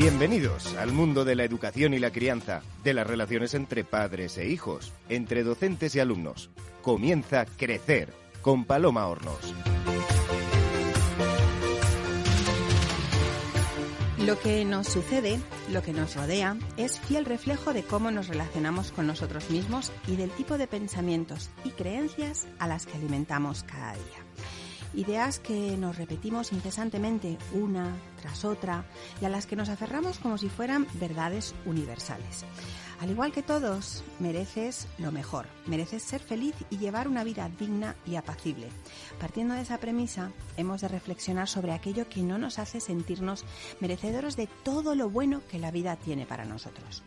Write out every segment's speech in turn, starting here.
Bienvenidos al mundo de la educación y la crianza, de las relaciones entre padres e hijos, entre docentes y alumnos. Comienza Crecer con Paloma Hornos. Lo que nos sucede, lo que nos rodea, es fiel reflejo de cómo nos relacionamos con nosotros mismos y del tipo de pensamientos y creencias a las que alimentamos cada día ideas que nos repetimos incesantemente una tras otra y a las que nos aferramos como si fueran verdades universales. Al igual que todos, mereces lo mejor, mereces ser feliz y llevar una vida digna y apacible. Partiendo de esa premisa, hemos de reflexionar sobre aquello que no nos hace sentirnos merecedores de todo lo bueno que la vida tiene para nosotros.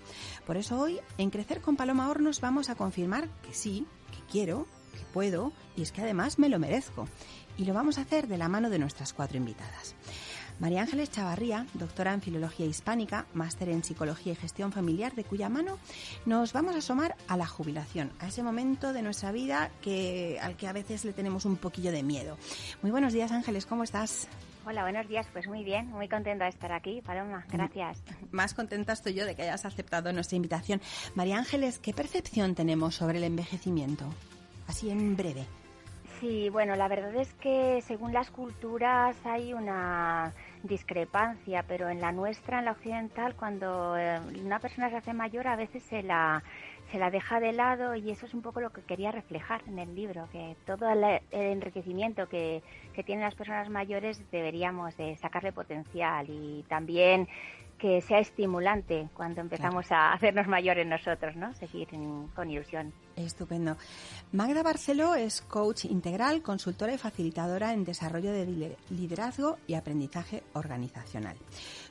Por eso hoy, en Crecer con Paloma Hornos, vamos a confirmar que sí, que quiero, que puedo y es que además me lo merezco y lo vamos a hacer de la mano de nuestras cuatro invitadas. María Ángeles Chavarría, doctora en Filología Hispánica, máster en Psicología y Gestión Familiar, de cuya mano nos vamos a asomar a la jubilación, a ese momento de nuestra vida que, al que a veces le tenemos un poquillo de miedo. Muy buenos días, Ángeles, ¿cómo estás? Hola, buenos días. Pues muy bien, muy contenta de estar aquí, Paloma. Gracias. Más contenta estoy yo de que hayas aceptado nuestra invitación. María Ángeles, ¿qué percepción tenemos sobre el envejecimiento? Así en breve. Sí, bueno, la verdad es que según las culturas hay una discrepancia, pero en la nuestra, en la occidental, cuando eh, una persona se hace mayor, a veces se la, se la deja de lado y eso es un poco lo que quería reflejar en el libro, que todo el, enriquecimiento que, que tienen las personas mayores deberíamos de sacarle potencial y también que sea estimulante cuando empezamos a hacernos mayores nosotros, ¿no? Seguir con ilusión. Estupendo. Magda Barceló es coach integral, consultora y facilitadora en desarrollo de liderazgo y aprendizaje organizacional.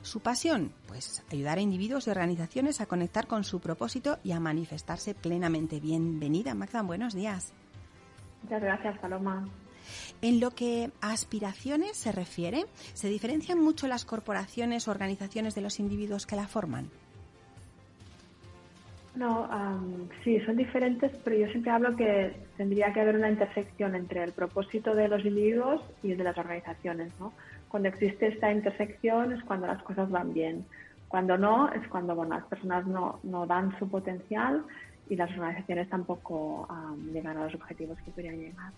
Su pasión, pues ayudar a individuos y organizaciones a conectar con su propósito y a manifestarse plenamente. Bienvenida, Magda, buenos días. Muchas gracias, Paloma. En lo que a aspiraciones se refiere, ¿se diferencian mucho las corporaciones o organizaciones de los individuos que la forman? No, sí, son diferentes, pero yo siempre hablo que tendría que haber una intersección entre el propósito de los individuos y el de las organizaciones. ¿no? Cuando existe esta intersección es cuando las cosas van bien. Cuando no, es cuando bueno, las personas no, no dan su potencial y las organizaciones tampoco llegan a los objetivos que querían llegar.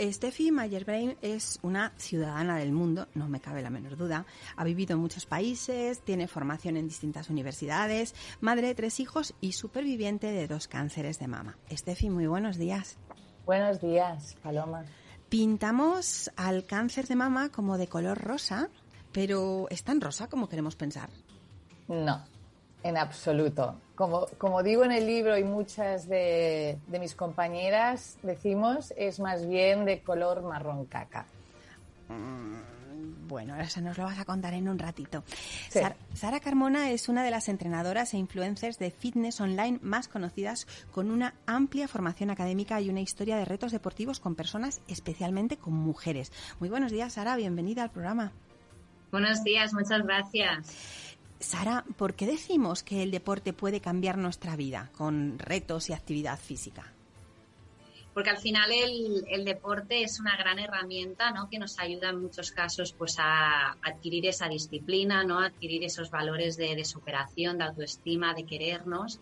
Steffi Mayerbrain es una ciudadana del mundo, no me cabe la menor duda. Ha vivido en muchos países, tiene formación en distintas universidades, madre de tres hijos y superviviente de dos cánceres de mama. Steffi, muy buenos días. Buenos días, Paloma. Pintamos al cáncer de mama como de color rosa, pero ¿es tan rosa como queremos pensar? No, en absoluto. Como, como digo en el libro y muchas de, mis compañeras decimos, es más bien de color marrón caca. Mm, bueno, eso nos lo vas a contar en un ratito. Sara Carmona es una de las entrenadoras e influencers de fitness online más conocidas con una amplia formación académica y una historia de retos deportivos con personas, especialmente con mujeres. Muy buenos días, Sara, bienvenida al programa. Buenos días, muchas gracias. Sara, ¿por qué decimos que el deporte puede cambiar nuestra vida con retos y actividad física? Porque al final el, deporte es una gran herramienta ¿no? que nos ayuda en muchos casos pues, a adquirir esa disciplina, ¿no? adquirir esos valores de, superación, de autoestima, de querernos.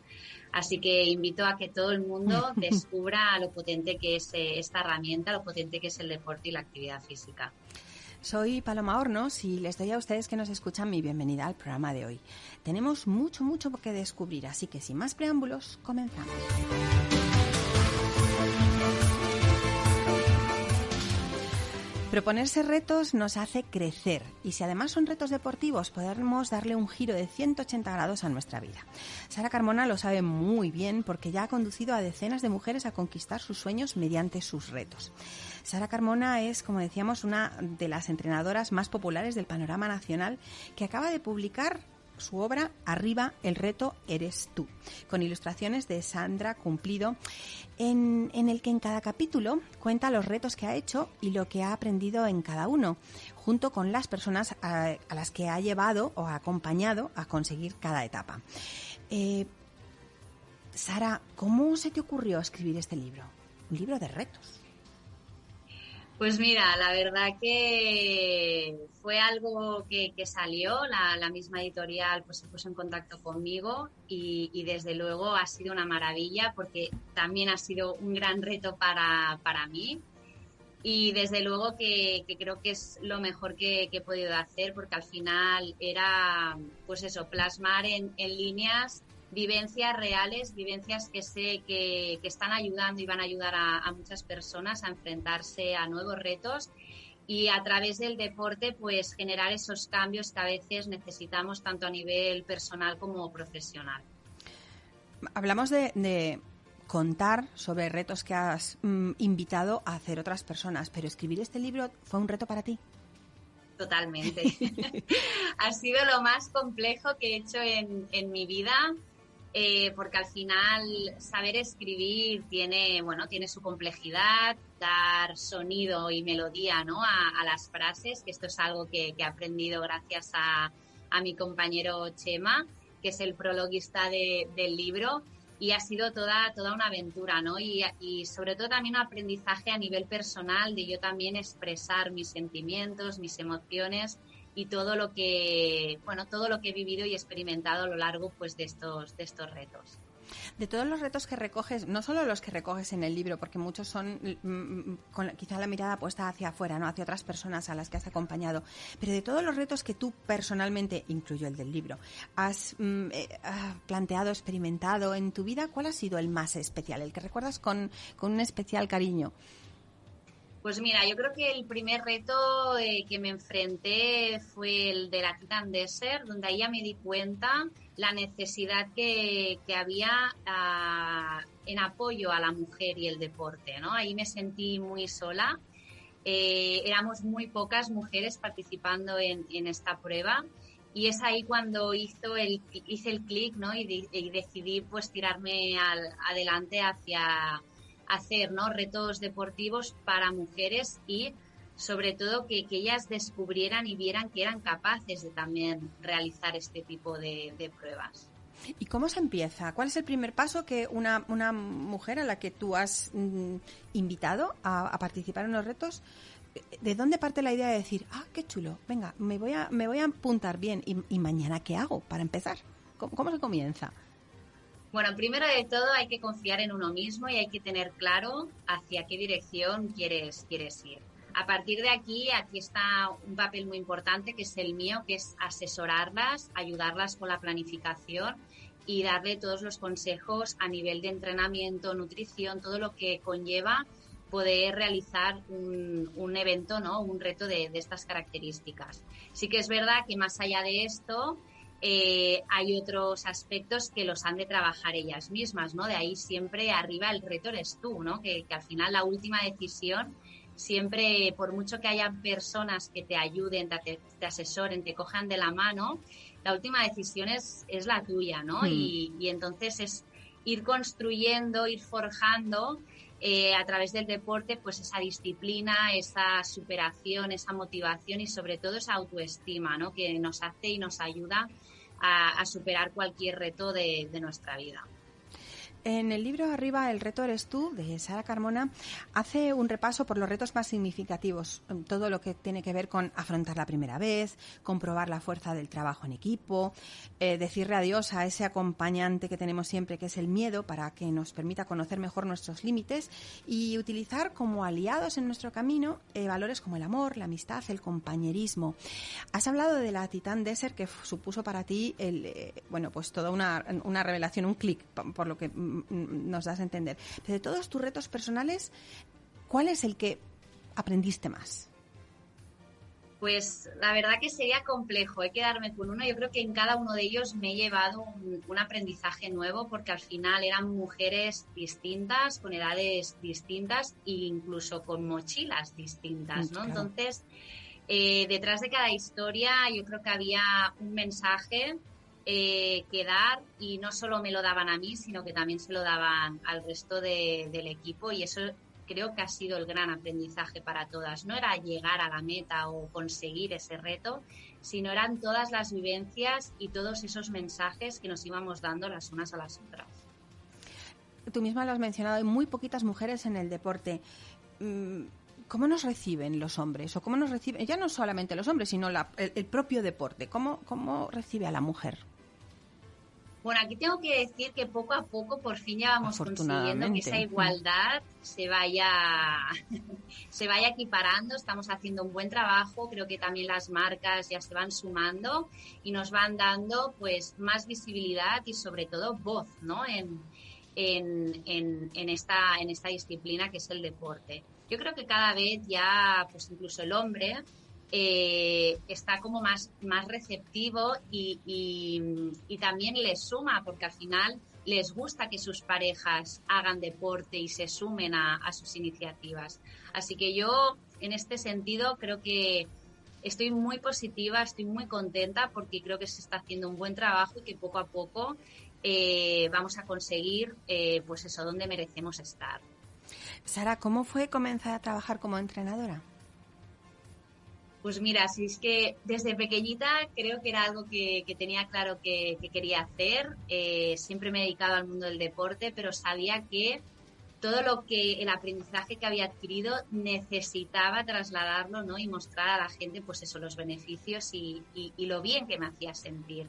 Así que invito a que todo el mundo descubra lo potente que es eh, esta herramienta, lo potente que es el deporte y la actividad física. Soy Paloma Hornos y les doy a ustedes que nos escuchan mi bienvenida al programa de hoy. Tenemos mucho, mucho que descubrir, así que sin más preámbulos, comenzamos. Proponerse retos nos hace crecer y si además son retos deportivos podemos darle un giro de 180 grados a nuestra vida. Sara Carmona lo sabe muy bien porque ya ha conducido a decenas de mujeres a conquistar sus sueños mediante sus retos. Sara Carmona es, como decíamos, una de las entrenadoras más populares del panorama nacional que acaba de publicar su obra Arriba, el reto eres tú, con ilustraciones de Sandra Cumplido, en, el que en cada capítulo cuenta los retos que ha hecho y lo que ha aprendido en cada uno, junto con las personas a, las que ha llevado o ha acompañado a conseguir cada etapa. Eh, Sara, ¿cómo se te ocurrió escribir este libro? Un libro de retos. Pues mira, la verdad que fue algo que, salió, la, misma editorial pues se puso en contacto conmigo y, desde luego ha sido una maravilla porque también ha sido un gran reto para, mí. Y desde luego que, creo que es lo mejor que, he podido hacer porque al final era pues eso, plasmar en, en líneas vivencias reales, vivencias que sé que, están ayudando y van a ayudar a, muchas personas a enfrentarse a nuevos retos y a través del deporte pues generar esos cambios que a veces necesitamos tanto a nivel personal como profesional. Hablamos de, contar sobre retos que has mm, invitado a hacer otras personas, pero escribir este libro fue un reto para ti. Totalmente. ha sido lo más complejo que he hecho en, en mi vida eh, porque al final saber escribir tiene, bueno, tiene su complejidad, dar sonido y melodía ¿no? a, las frases, que esto es algo que, he aprendido gracias a, mi compañero Chema, que es el prologuista del libro, y ha sido toda, toda una aventura, ¿no? Y, y, sobre todo también un aprendizaje a nivel personal de yo también expresar mis sentimientos, mis emociones y todo lo que bueno todo lo que he vivido y experimentado a lo largo pues de estos de estos retos de todos los retos que recoges, no solo los que recoges en el libro, porque muchos son mm, mm, con quizá la mirada puesta hacia afuera, no hacia otras personas a las que has acompañado, pero de todos los retos que tú personalmente, incluyo el del libro, has mm, eh, ah, planteado, experimentado en tu vida, ¿cuál ha sido el más especial, el que recuerdas con, con un especial cariño? Pues mira, yo creo que el primer reto eh, que me enfrenté fue el de la Titan Desert, donde ahí ya me di cuenta la necesidad que, había ah, en apoyo a la mujer y el deporte, ¿no? Ahí me sentí muy sola. Eh, éramos muy pocas mujeres participando en, esta prueba y es ahí cuando hizo el, hice el clic ¿no? y, y, decidí pues tirarme al, adelante hacia hacer ¿no? retos deportivos para mujeres y sobre todo que, ellas descubrieran y vieran que eran capaces de también realizar este tipo de, pruebas. ¿Y cómo se empieza? ¿Cuál es el primer paso que una, una mujer a la que tú has mm, invitado a, participar en los retos, ¿de dónde parte la idea de decir, ah, qué chulo, venga, me voy a, me voy a apuntar bien y, mañana qué hago para empezar? ¿Cómo se comienza? Bueno, primero de todo hay que confiar en uno mismo y hay que tener claro hacia qué dirección quieres, quieres ir. A partir de aquí, aquí está un papel muy importante que es el mío, que es asesorarlas, ayudarlas con la planificación y darle todos los consejos a nivel de entrenamiento, nutrición, todo lo que conlleva poder realizar un, evento, ¿no? un reto de, de estas características. Sí que es verdad que más allá de esto, eh, hay otros aspectos que los han de trabajar ellas mismas, ¿no? De ahí siempre arriba el reto eres tú, ¿no? Que, al final la última decisión siempre, por mucho que haya personas que te ayuden, te, asesoren, te cojan de la mano, la última decisión es, es la tuya, ¿no? Hmm. Y, entonces es ir construyendo, ir forjando eh, a través del deporte, pues esa disciplina, esa superación, esa motivación y sobre todo esa autoestima, ¿no? Que nos hace y nos ayuda a, superar cualquier reto de nuestra vida. En el libro Arriba, el reto eres tú, de Sara Carmona, hace un repaso por los retos más significativos, todo lo que tiene que ver con afrontar la primera vez, comprobar la fuerza del trabajo en equipo, eh, decirle adiós a ese acompañante que tenemos siempre, que es el miedo, para que nos permita conocer mejor nuestros límites y utilizar como aliados en nuestro camino eh, valores como el amor, la amistad, el compañerismo. Has hablado de la Titan Desert, que supuso para ti, el, eh, bueno, pues toda una, una revelación, un clic, por lo que nos das a entender. Pero de todos tus retos personales, ¿cuál es el que aprendiste más? Pues la verdad que sería complejo ¿eh? quedarme con uno. Yo creo que en cada uno de ellos me he llevado un, aprendizaje nuevo porque al final eran mujeres distintas, con edades distintas e incluso con mochilas distintas, ¿no? Entonces, eh, detrás de cada historia yo creo que había un mensaje eh, quedar y no solo me lo daban a mí, sino que también se lo daban al resto del equipo y eso creo que ha sido el gran aprendizaje para todas. No era llegar a la meta o conseguir ese reto, sino eran todas las vivencias y todos esos mensajes que nos íbamos dando las unas a las otras. Tú misma lo has mencionado, hay muy poquitas mujeres en el deporte. Mm, ¿Cómo nos reciben los hombres? ¿O cómo nos reciben, ya no solamente los hombres, sino el, propio deporte? ¿Cómo, ¿Cómo recibe a la mujer? Bueno, aquí tengo que decir que poco a poco por fin ya vamos consiguiendo que esa igualdad se vaya, se vaya equiparando. Estamos haciendo un buen trabajo. Creo que también las marcas ya se van sumando y nos van dando pues más visibilidad y sobre todo voz, ¿no? En, en, en, esta, en esta disciplina que es el deporte. Yo creo que cada vez ya, pues incluso el hombre, eh, está como más, más receptivo y, y, también les suma, porque al final les gusta que sus parejas hagan deporte y se sumen a, a sus iniciativas. Así que yo, en este sentido, creo que estoy muy positiva, estoy muy contenta porque creo que se está haciendo un buen trabajo y que poco a poco eh, vamos a conseguir, eh, pues eso, donde merecemos estar. Sara, ¿cómo fue comenzar a trabajar como entrenadora? Pues mira, si es que desde pequeñita creo que era algo que, tenía claro que, quería hacer. Eh, siempre me he dedicado al mundo del deporte, pero sabía que todo lo que el aprendizaje que había adquirido necesitaba trasladarlo ¿no? y mostrar a la gente pues eso, los beneficios y lo bien que me hacía sentir.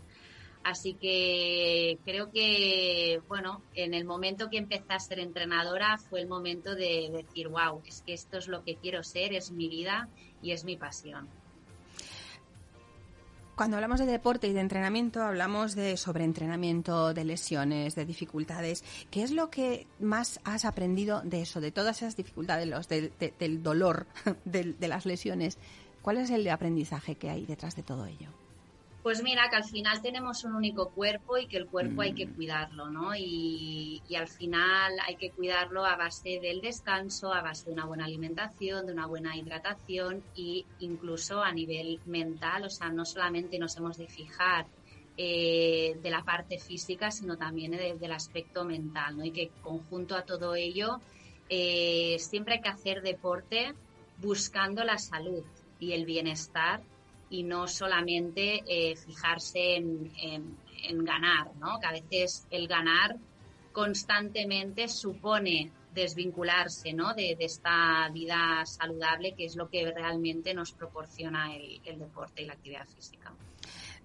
Así que creo que, bueno, en el momento que empecé a ser entrenadora fue el momento de decir, wow, es que esto es lo que quiero ser, es mi vida y es mi pasión. Cuando hablamos de deporte y de entrenamiento, hablamos de sobreentrenamiento, de lesiones, de dificultades. ¿Qué es lo que más has aprendido de eso, de todas esas dificultades, los, del dolor de las lesiones? ¿Cuál es el aprendizaje que hay detrás de todo ello? Pues mira, que al final tenemos un único cuerpo y que el cuerpo hay que mm. cuidarlo, ¿no? Y, al final hay que cuidarlo a base del descanso, a base de una buena alimentación, de una buena hidratación e incluso a nivel mental, o sea, no solamente nos hemos de fijar eh, de la parte física, sino también del aspecto mental, ¿no? Y que conjunto a todo ello, eh, siempre hay que hacer deporte buscando la salud y el bienestar y no solamente eh, fijarse en, ganar, ¿no? Que a veces el ganar constantemente supone desvincularse ¿no? de, esta vida saludable que es lo que realmente nos proporciona el deporte y la actividad física.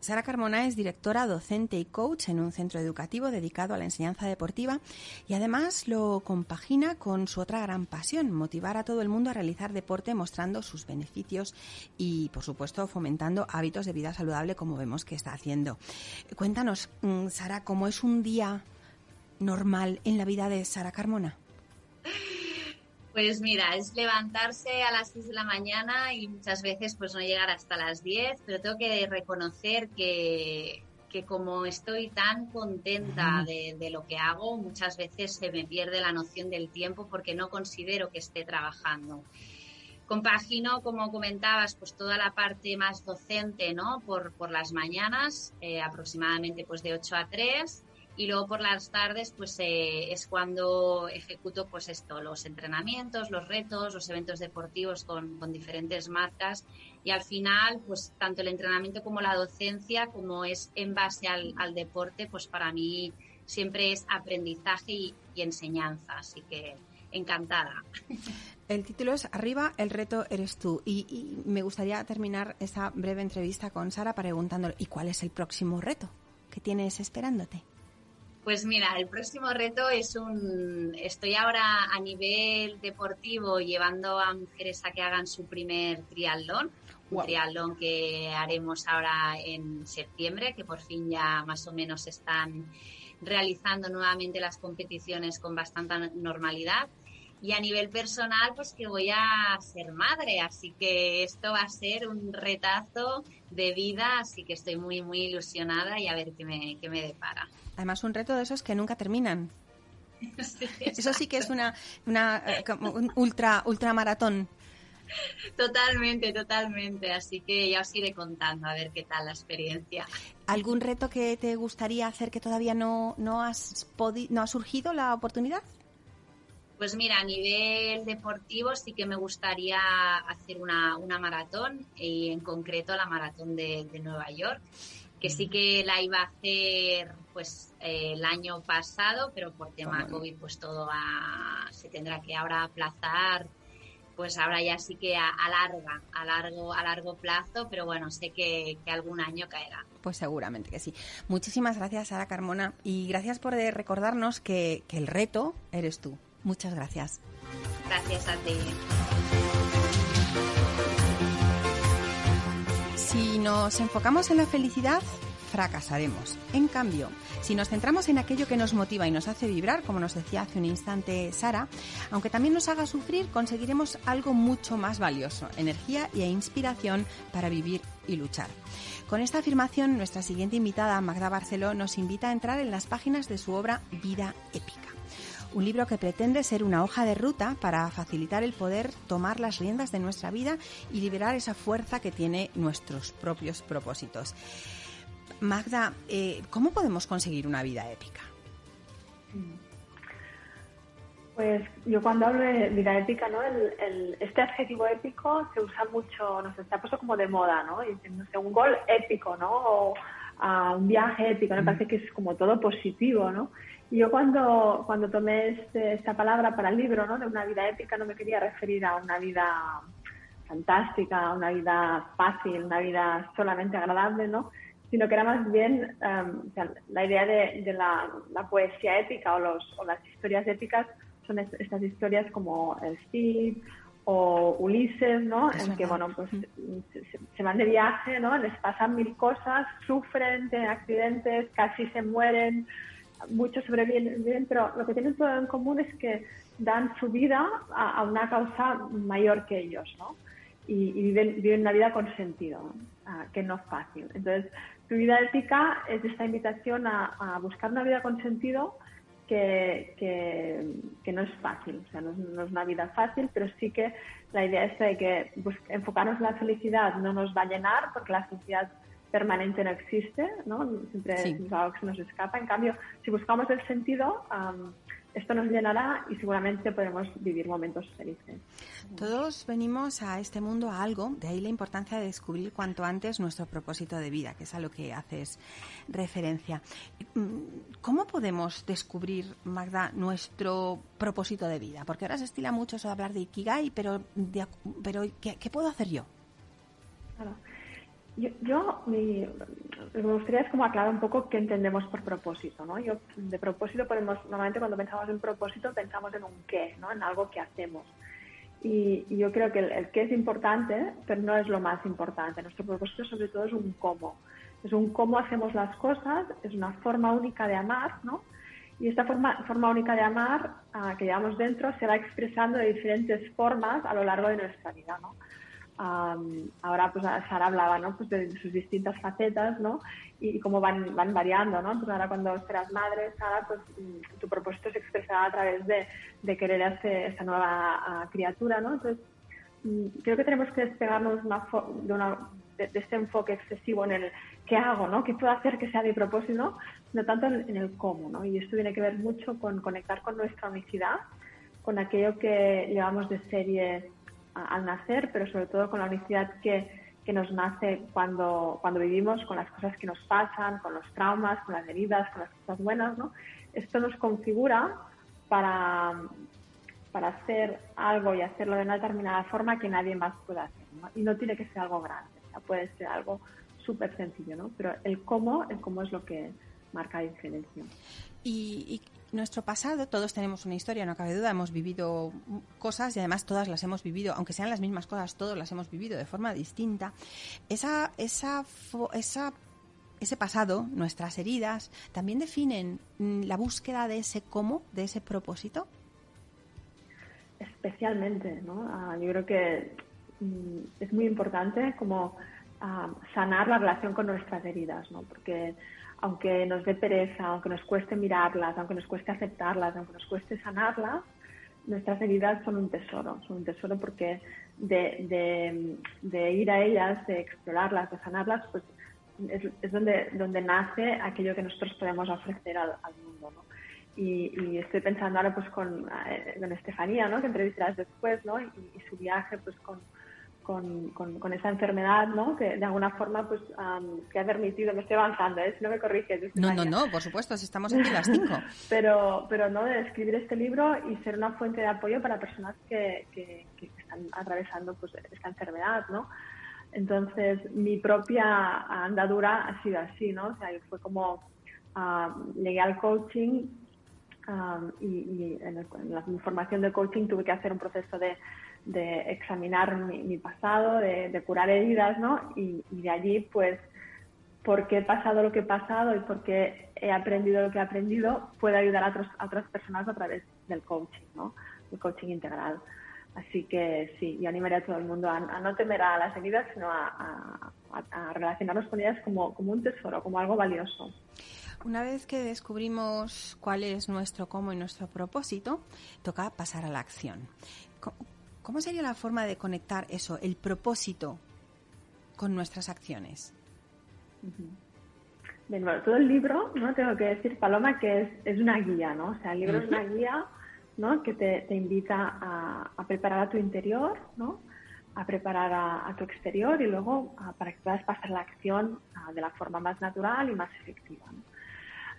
Sara Carmona es directora, docente y coach en un centro educativo dedicado a la enseñanza deportiva y además lo compagina con su otra gran pasión, motivar a todo el mundo a realizar deporte mostrando sus beneficios y, por supuesto, fomentando hábitos de vida saludable como vemos que está haciendo. Cuéntanos, mm, Sara, ¿cómo es un día normal en la vida de Sara Carmona? Pues mira, es levantarse a las 6 de la mañana y muchas veces pues no llegar hasta las 10, pero tengo que reconocer que, que como estoy tan contenta de, de, lo que hago, muchas veces se me pierde la noción del tiempo porque no considero que esté trabajando. Compagino, como comentabas, pues toda la parte más docente, ¿no? Por, por las mañanas, eh, aproximadamente pues de 8 a 3 y luego por las tardes pues eh, es cuando ejecuto pues esto, los entrenamientos, los retos, los eventos deportivos con, con, diferentes marcas y al final pues tanto el entrenamiento como la docencia como es en base al, al deporte pues para mí siempre es aprendizaje y, enseñanza, así que encantada. El título es Arriba, el reto eres tú. Y, y, me gustaría terminar esta breve entrevista con Sara preguntándole, ¿y cuál es el próximo reto que tienes esperándote? Pues mira, el próximo reto es un... Estoy ahora a nivel deportivo llevando a mujeres a que hagan su primer triatlón, un triatlón que haremos ahora en septiembre, que por fin ya más o menos están realizando nuevamente las competiciones con bastante normalidad. Y a nivel personal, pues que voy a ser madre, así que esto va a ser un retazo de vida, así que estoy muy, muy ilusionada y a ver qué me, qué me depara. Además, un reto de esos que nunca terminan. Eso sí que es una, una eh, un ultra, ultramaratón. Totalmente, totalmente. Así que ya os iré contando a ver qué tal la experiencia. ¿Algún reto que te gustaría hacer que todavía no, no, has no ha surgido la oportunidad? Pues mira, a nivel deportivo sí que me gustaría hacer una, una maratón y en concreto la maratón de, de Nueva York que sí que la iba a hacer pues eh, el año pasado, pero por tema COVID pues todo se tendrá que ahora aplazar pues ahora ya sí que a, larga, a largo, a largo plazo, pero bueno, sé que, algún año caerá. Pues seguramente que sí. Muchísimas gracias, Sara Carmona, y gracias por recordarnos que, que el reto eres tú. Muchas gracias. Gracias a ti. Si nos enfocamos en la felicidad, fracasaremos. En cambio, si nos centramos en aquello que nos motiva y nos hace vibrar, como nos decía hace un instante Sara, aunque también nos haga sufrir, conseguiremos algo mucho más valioso, energía e inspiración para vivir y luchar. Con esta afirmación, nuestra siguiente invitada, Magda Barceló, nos invita a entrar en las páginas de su obra Vida Épica un libro que pretende ser una hoja de ruta para facilitar el poder tomar las riendas de nuestra vida y liberar esa fuerza que tiene nuestros propios propósitos. Magda, eh, ¿cómo podemos conseguir una vida épica? Pues yo cuando hablo de vida épica, ¿no? este adjetivo épico se usa mucho, nos está puesto como de moda, ¿no? Y, un gol épico, ¿no? O a un viaje épico, me parece que es como todo positivo, ¿no? Yo cuando, cuando tomé este, esta palabra para el libro, ¿no? De una vida épica, no me quería referir a una vida fantástica, una vida fácil, una vida solamente agradable, ¿no? sino que era más bien um, la idea de, la, poesía épica o, los, o las historias épicas son estas historias como el Cid o Ulises, ¿no? en que, bueno, pues se, van de viaje, ¿no? Les pasan mil cosas, sufren, tienen accidentes, casi se mueren, muchos sobreviven, pero lo que tienen todo en común es que dan su vida a, una causa mayor que ellos, ¿no? Y, viven, viven una vida con sentido, ah, que no es fácil. Entonces, tu vida ética es esta invitación a, buscar una vida con sentido que, que, no es fácil, o sea, no, es una vida fácil, pero sí que la idea es que enfocarnos en la felicidad no nos va a llenar porque la felicidad permanente no existe, ¿no? Siempre es algo que se nos escapa. En cambio, si buscamos el sentido, esto nos llenará y seguramente podremos vivir momentos felices. Todos venimos a este mundo a algo, de ahí la importancia de descubrir cuanto antes nuestro propósito de vida, que es a lo que haces referencia. Mm, ¿Cómo podemos descubrir, Magda, nuestro propósito de vida? Porque ahora se estila mucho eso de hablar de Ikigai, pero, pero ¿qué, puedo hacer yo? Claro. Yo, me gustaría es como aclarar un poco qué entendemos por propósito, ¿no? Yo, de propósito podemos, normalmente cuando pensamos en propósito pensamos en un qué, ¿no? En algo que hacemos. Y, yo creo que el, qué es importante, pero no es lo más importante. Nuestro propósito sobre todo es un cómo. Es un cómo hacemos las cosas, es una forma única de amar, ¿no? Y esta forma, forma única de amar ah, que llevamos dentro se va expresando de diferentes formas a lo largo de nuestra vida, ¿no? Ahora pues Sara hablaba ¿no? pues de sus distintas facetas ¿no? y, cómo van, van variando. ¿no? Pues ahora cuando serás madre, Sara, pues mm, tu propósito se expresará a través de, de querer hacer esta nueva ah, criatura. ¿no? Entonces, mm, creo que tenemos que despegarnos de, una, de, este enfoque excesivo en el qué hago, ¿no? qué puedo hacer que sea mi propósito, no tanto en, el cómo. ¿no? Y esto tiene que ver mucho con conectar con nuestra unicidad, con aquello que llevamos de serie al nacer, pero sobre todo con la unicidad que, que nos nace cuando, cuando vivimos, con las cosas que nos pasan, con los traumas, con las heridas, con las cosas buenas, ¿no? Esto nos configura para, para hacer algo y hacerlo de una determinada forma que nadie más pueda hacer, Y no tiene que ser algo grande, puede ser algo súper sencillo, ¿no? Pero el cómo, el cómo es lo que marca la diferencia. Y, nuestro pasado, todos tenemos una historia, no cabe duda, hemos vivido cosas y además todas las hemos vivido, aunque sean las mismas cosas, todos las hemos vivido de forma distinta. Esa, esa, esa, ese pasado, nuestras heridas, también definen mm, la búsqueda de ese cómo, de ese propósito. Especialmente, ¿no? Ah, yo creo que mm, es muy importante como ah, sanar la relación con nuestras heridas, ¿no? Porque aunque nos dé pereza, aunque nos cueste mirarlas, aunque nos cueste aceptarlas, aunque nos cueste sanarlas, nuestras heridas son un tesoro, son un tesoro porque de, ir a ellas, de explorarlas, de sanarlas, pues es, donde, nace aquello que nosotros podemos ofrecer al, mundo. ¿no? Y, estoy pensando ahora pues con, eh, Estefanía, ¿no? que entrevistarás después, ¿no? y, su viaje pues con, con, con, esa enfermedad, ¿no? Que de alguna forma, pues, que ha permitido, me estoy avanzando, ¿eh? si no me corriges. No, no, no, por supuesto, si estamos aquí las cinco. pero, pero, ¿no? De escribir este libro y ser una fuente de apoyo para personas que, que, están atravesando, pues, esta enfermedad, ¿no? Entonces, mi propia andadura ha sido así, ¿no? O sea, fue como, llegué al coaching y, en, la formación de coaching tuve que hacer un proceso de, examinar mi, pasado, de, curar heridas, ¿no? Y, de allí, pues, por qué he pasado lo que he pasado y por qué he aprendido lo que he aprendido, puede ayudar a, otras personas a través del coaching, ¿no? El coaching integral. Así que sí, yo animaría a todo el mundo a, no temer a las heridas, sino a, relacionarnos con ellas como, como un tesoro, como algo valioso. Una vez que descubrimos cuál es nuestro cómo y nuestro propósito, toca pasar a la acción. ¿Cómo sería la forma de conectar eso, el propósito, con nuestras acciones? bueno, todo el libro, ¿no? Tengo que decir, Paloma, que es, es una guía, ¿no? O sea, el libro es una guía, ¿no? Que te, te invita a, a, preparar a tu interior, ¿no? A preparar a, tu exterior y luego para que puedas pasar la acción de la forma más natural y más efectiva. ¿no?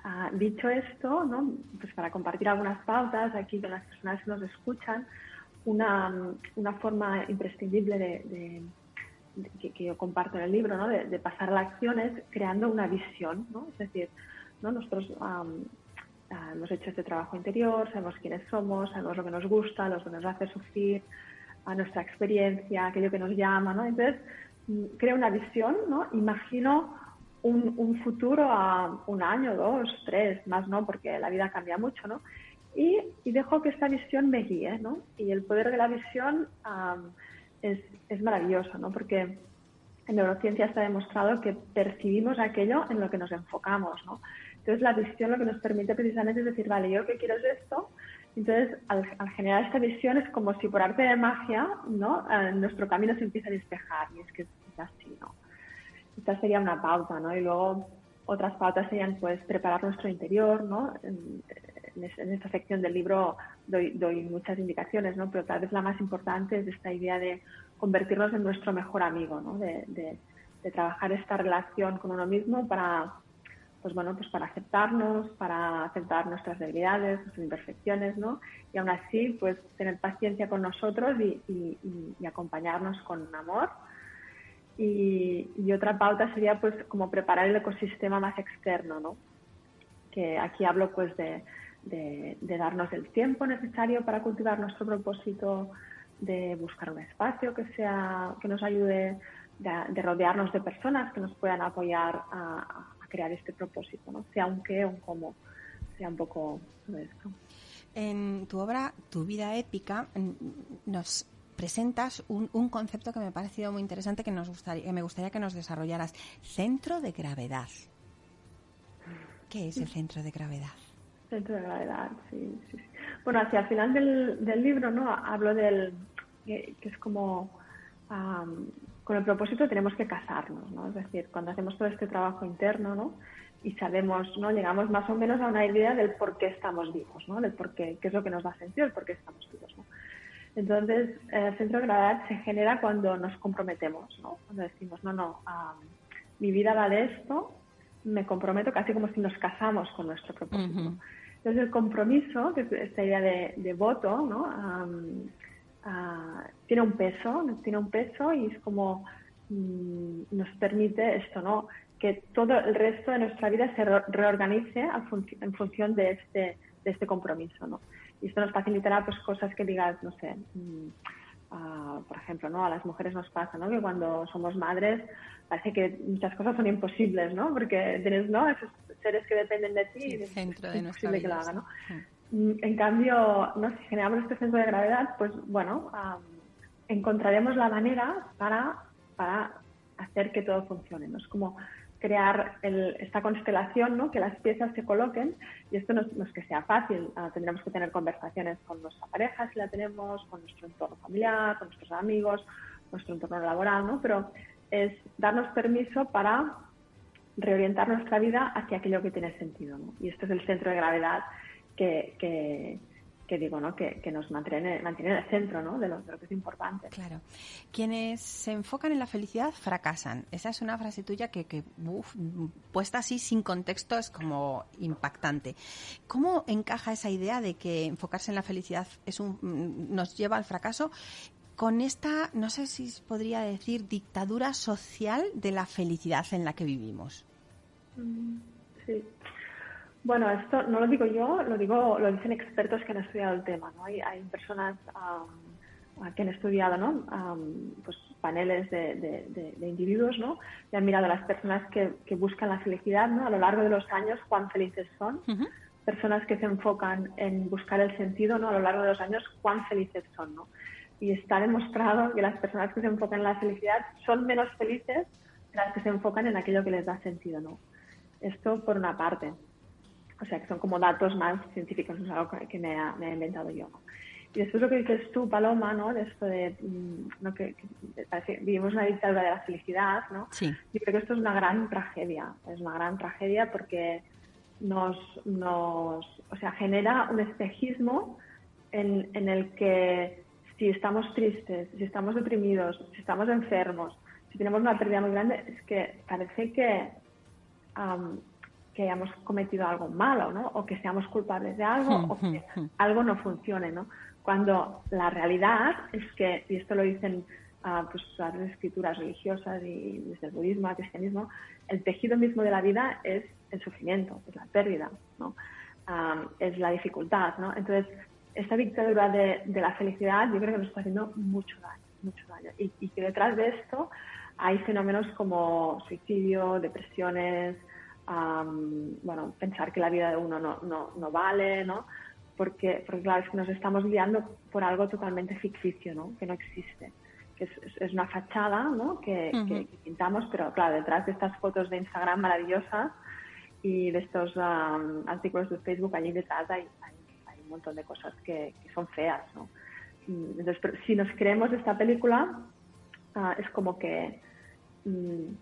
Ah, dicho esto, ¿no? pues para compartir algunas pautas aquí con las personas que nos escuchan, una, una forma imprescindible de, que, yo comparto en el libro, ¿no? de, pasar a la acción es creando una visión. ¿no? Es decir, ¿no? nosotros ah, hemos hecho este trabajo interior, sabemos quiénes somos, sabemos lo que nos gusta, lo que nos hace sufrir, a nuestra experiencia, aquello que nos llama. ¿no? Entonces, mm, creo una visión, ¿no? imagino un, futuro a un año, dos, tres, más no, porque la vida cambia mucho, ¿no? Y, dejo que esta visión me guíe, ¿no? Y el poder de la visión es, es, maravilloso, ¿no? Porque en neurociencia está demostrado que percibimos aquello en lo que nos enfocamos, ¿no? Entonces la visión lo que nos permite precisamente es decir, vale, yo que quiero es esto. Entonces, al, generar esta visión es como si por arte de magia, ¿no? Eh, nuestro camino se empieza a despejar y es que es así, ¿no? esta sería una pauta, ¿no? Y luego otras pautas serían, pues, preparar nuestro interior, ¿no? Esta sección del libro doy, doy, muchas indicaciones, ¿no? Pero tal vez la más importante es esta idea de convertirnos en nuestro mejor amigo, ¿no? De, trabajar esta relación con uno mismo para, pues bueno, pues para aceptarnos, para aceptar nuestras debilidades, nuestras imperfecciones, ¿no? Y aún así, pues tener paciencia con nosotros y, y, y acompañarnos con amor y, otra pauta sería pues como preparar el ecosistema más externo, ¿no? Que aquí hablo pues de, de, darnos el tiempo necesario para cultivar nuestro propósito, de buscar un espacio que sea que nos ayude, de, rodearnos de personas que nos puedan apoyar a, crear este propósito, ¿no? Sea un qué o un cómo, sea un poco todo esto. En tu obra, Tu vida épica, nos presentas un, un, concepto que me ha parecido muy interesante que, nos gustaría, que me gustaría que nos desarrollaras. Centro de gravedad. ¿Qué es el centro de gravedad? Centro de gravedad, sí. sí, Bueno, hacia el final del, del libro, ¿no? Hablo del. que, es como. con el propósito tenemos que casarnos, ¿no? Es decir, cuando hacemos todo este trabajo interno, ¿no? Y sabemos, ¿no? Llegamos más o menos a una idea del por qué estamos vivos, ¿no? Del por qué, qué es lo que nos da sentido, el por qué estamos vivos, ¿no? Entonces, el centro de gravedad se genera cuando nos comprometemos, ¿no? Cuando decimos, no, no, mi vida vale esto, me comprometo casi como si nos casamos con nuestro propósito. Entonces, el compromiso, que es esta idea de, voto, ¿no? tiene un peso, tiene un peso y es como mm, nos permite esto, ¿no? Que todo el resto de nuestra vida se reorganice en función de este, de este compromiso, ¿no? y esto nos facilitará pues cosas que digas, no sé, mm, por ejemplo, ¿no? A las mujeres nos pasa, ¿no? Que cuando somos madres parece que muchas cosas son imposibles, ¿no? Porque tienes, ¿no? Esos seres que dependen de ti y es imposible que lo hagan, ¿no? Mm, en cambio, ¿no? si generamos este centro de gravedad, pues bueno, encontraremos la manera para, para hacer que todo funcione. ¿no? Es como crear esta constelación, ¿no? que las piezas se coloquen y esto no, es que sea fácil, ah, tendremos que tener conversaciones con nuestra pareja si la tenemos, con nuestro entorno familiar, con nuestros amigos, nuestro entorno laboral, ¿no? pero es darnos permiso para reorientar nuestra vida hacia aquello que tiene sentido. ¿no? Y este es el centro de gravedad que, que, que digo, ¿no? Que, nos mantiene, mantiene en el centro, ¿no? De lo, que es importante. Claro. Quienes se enfocan en la felicidad fracasan. Esa es una frase tuya que, que puesta así sin contexto es como impactante. ¿Cómo encaja esa idea de que enfocarse en la felicidad es un, nos lleva al fracaso con esta, no sé si podría decir, dictadura social de la felicidad en la que vivimos? Mm, sí. Bueno, esto no lo digo yo, lo digo, lo dicen expertos que han estudiado el tema. ¿no? Hay, hay personas que han estudiado ¿no? pues paneles de, individuos ¿no? y han mirado a las personas que, buscan la felicidad ¿no? a lo largo de los años, cuán felices son. Personas que se enfocan en buscar el sentido ¿no? a lo largo de los años, cuán felices son. ¿no? Y está demostrado que las personas que se enfocan en la felicidad son menos felices que las que se enfocan en aquello que les da sentido. ¿no? Esto por una parte. O sea, que son como datos más científicos, no es algo que me, he inventado yo. Y después lo que dices tú, Paloma, ¿no? De esto de mm, que, vivimos una dictadura de la felicidad, ¿no? Sí. Yo creo que esto es una gran tragedia. Es una gran tragedia porque nos, nos o sea, genera un espejismo en, en el que si estamos tristes, si estamos deprimidos, si estamos enfermos, si tenemos una pérdida muy grande, es que parece que que hayamos cometido algo malo, ¿no? O que seamos culpables de algo o que algo no funcione, ¿no? Cuando la realidad es que, y esto lo dicen uh, pues, las escrituras religiosas y desde el budismo al cristianismo, el tejido mismo de la vida es el sufrimiento, es la pérdida, ¿no? es la dificultad, ¿no? Entonces, esta dictadura de, de, la felicidad yo creo que nos está haciendo mucho daño, mucho daño. Y, y que detrás de esto hay fenómenos como suicidio, depresiones, bueno, pensar que la vida de uno no, no, no vale, ¿no? Porque, porque, claro, es que nos estamos guiando por algo totalmente ficticio, ¿no? Que no existe. Que es, es una fachada, ¿no? Que, que, pintamos, pero claro, detrás de estas fotos de Instagram maravillosas y de estos artículos de Facebook, allí detrás hay, montón de cosas que, son feas, ¿no? Entonces, si nos creemos esta película, ah, es como que mm,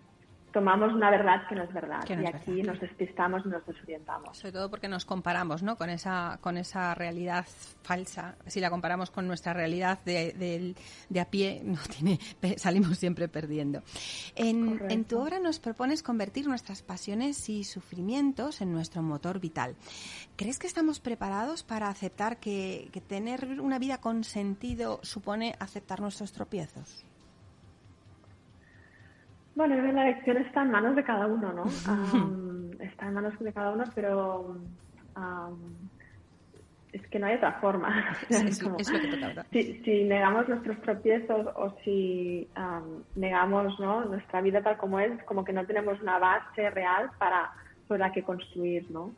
tomamos una verdad que no es verdad y aquí nos despistamos y nos desorientamos. Sobre todo porque nos comparamos ¿no? con, esa, con esa realidad falsa. Si la comparamos con nuestra realidad de, de, a pie, no tiene, salimos siempre perdiendo. En, en, tu obra nos propones convertir nuestras pasiones y sufrimientos en nuestro motor vital. ¿Crees que estamos preparados para aceptar que, que tener una vida con sentido supone aceptar nuestros tropiezos? Bueno, la elección está en manos de cada uno, ¿no? está en manos de cada uno, pero es que no hay otra forma. Es, lo que si, si, negamos nuestros tropiezos o si negamos ¿no? nuestra vida tal como es, como que no tenemos una base real para sobre la que construir, ¿no?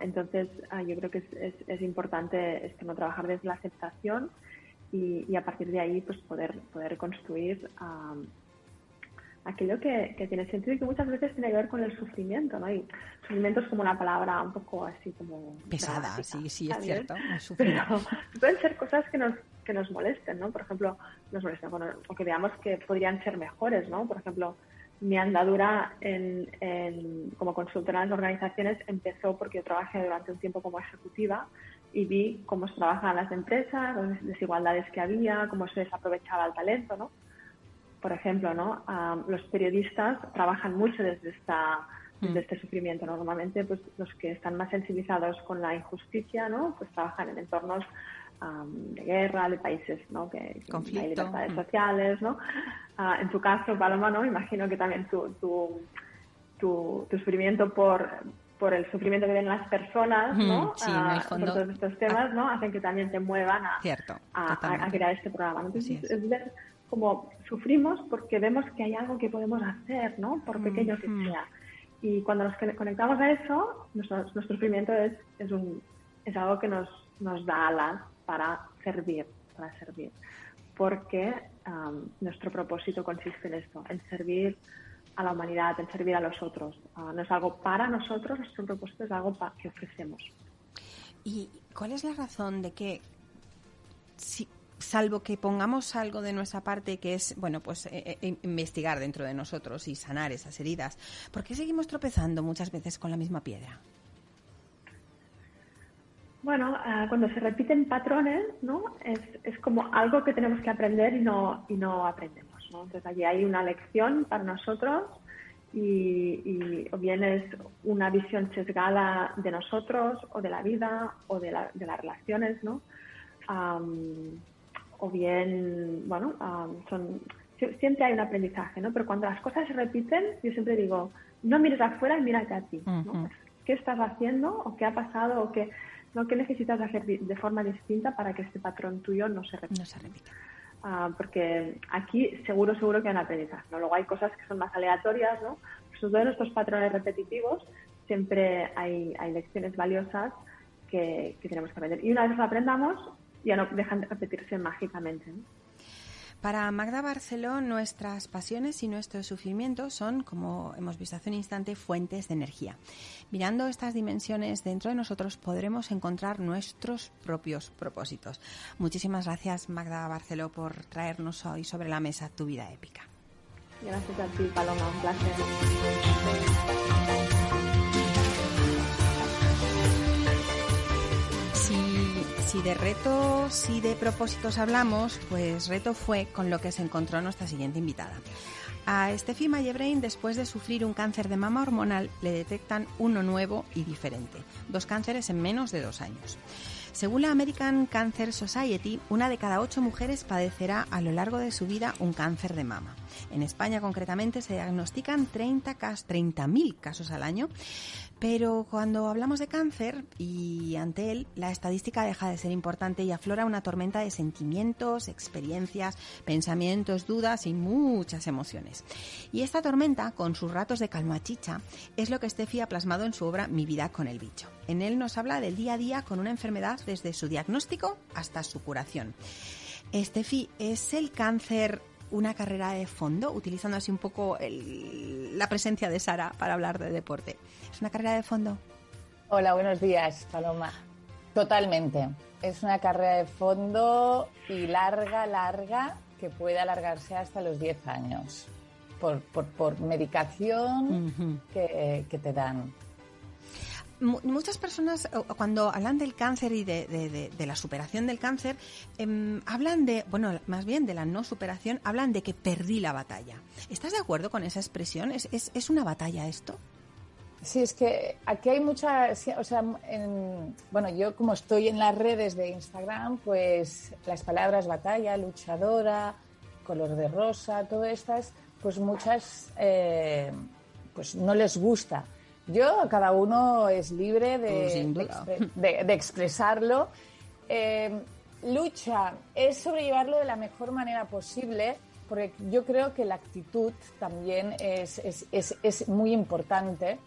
entonces, ah, yo creo que es, es, importante esto, ¿no? trabajar desde la aceptación y, y, a partir de ahí pues poder, poder construir aquello que, tiene sentido y que muchas veces tiene que ver con el sufrimiento, ¿no? Y sufrimiento es como una palabra un poco así como... Pesada, sí, sí, es cierto. pueden ser cosas que nos, que nos molesten, ¿no? Por ejemplo, nos molesten, o que veamos que podrían ser mejores, ¿no? Por ejemplo, mi andadura en, como consultora en las organizaciones empezó porque yo trabajé durante un tiempo como ejecutiva y vi cómo se trabajaban las empresas, las desigualdades que había, cómo se desaprovechaba el talento, ¿no? Por ejemplo, ¿no? los periodistas trabajan mucho desde, esta, mm. este sufrimiento. Normalmente, pues los que están más sensibilizados con la injusticia, ¿no? Pues trabajan en entornos de guerra, de países, ¿no? Que, hay libertades mm. sociales, ¿no? Ah, en tu caso, Paloma, ¿no? Imagino que también tu, tu, tu, sufrimiento por por el sufrimiento que ven las personas, ¿no? Sí, en el fondo. Por todos estos temas, ¿no? Hacen que también te muevan a, a, crear este programa. Entonces, es como sufrimos porque vemos que hay algo que podemos hacer, ¿no? Por pequeño que sea. Y cuando nos conectamos a eso, nuestro, sufrimiento es, es, un, es algo que nos, nos da alas para servir, para servir. Porque nuestro propósito consiste en esto, en servir a la humanidad, en servir a los otros. Ah, no es algo para nosotros, nuestro propósito es algo que ofrecemos. ¿Y cuál es la razón de que si, salvo que pongamos algo de nuestra parte que es, bueno, pues eh, eh, investigar dentro de nosotros y sanar esas heridas, ¿por qué seguimos tropezando muchas veces con la misma piedra? Bueno, ah, cuando se repiten patrones, ¿no? Es, es, como algo que tenemos que aprender y no, y no aprendemos, ¿no? Entonces allí hay una lección para nosotros y, o bien es una visión sesgada de nosotros o de la vida o de, la, de las relaciones, ¿no? O bien, bueno, um, son, siempre hay un aprendizaje, ¿no? Pero cuando las cosas se repiten, yo siempre digo, no mires afuera, mírate a ti, ¿no? ¿Qué estás haciendo o qué ha pasado o qué ¿no? ¿Qué necesitas hacer de forma distinta para que este patrón tuyo no se repita? No se repita. Uh, porque aquí seguro, seguro que hay un aprendizaje. ¿no? Luego hay cosas que son más aleatorias, ¿no? Sobre todo en estos patrones repetitivos siempre hay, hay lecciones valiosas que, que, tenemos que aprender. Y una vez lo aprendamos, ya no dejan de repetirse mágicamente. ¿no? Para Magda Barceló, nuestras pasiones y nuestros sufrimientos son, como hemos visto hace un instante, fuentes de energía. Mirando estas dimensiones dentro de nosotros podremos encontrar nuestros propios propósitos. Muchísimas gracias, Magda Barceló, por traernos hoy sobre la mesa tu vida épica. Gracias a ti, Paloma. Un placer. Si de retos y de propósitos hablamos, pues reto fue con lo que se encontró nuestra siguiente invitada. A Steffi Mallebrain, después de sufrir un cáncer de mama hormonal, le detectan uno nuevo y diferente. Dos cánceres en menos de dos años. Según la American Cancer Society, una de cada ocho mujeres padecerá a lo largo de su vida un cáncer de mama. En España, concretamente, se diagnostican 30.000 30 casos al año pero cuando hablamos de cáncer y ante él, la estadística deja de ser importante y aflora una tormenta de sentimientos, experiencias, pensamientos, dudas y muchas emociones. Y esta tormenta, con sus ratos de calma chicha, es lo que Steffi ha plasmado en su obra Mi vida con el bicho. En él nos habla del día a día con una enfermedad desde su diagnóstico hasta su curación. Steffi, ¿es el cáncer una carrera de fondo, utilizando así un poco el, la presencia de Sara para hablar de deporte. ¿Es una carrera de fondo? Hola, buenos días, Paloma. Totalmente. Es una carrera de fondo y larga, larga, que puede alargarse hasta los 10 años por, por, por medicación uh -huh. que, que te dan muchas personas cuando hablan del cáncer y de, de, la superación del cáncer, eh, hablan de, bueno, más bien de la no superación, hablan de que perdí la batalla. ¿Estás de acuerdo con esa expresión? ¿Es, es, es una batalla esto? Sí, es que aquí hay muchas, o sea, en, bueno, yo como estoy en las redes de Instagram, pues las palabras batalla, luchadora, color de rosa, todas estas, pues muchas, eh, pues no les gusta. Yo, cada uno es libre de, de, expre de, de expresarlo. Eh, lucha es sobrellevarlo de la mejor manera posible, porque yo creo que la actitud también es, es, es, es muy importante.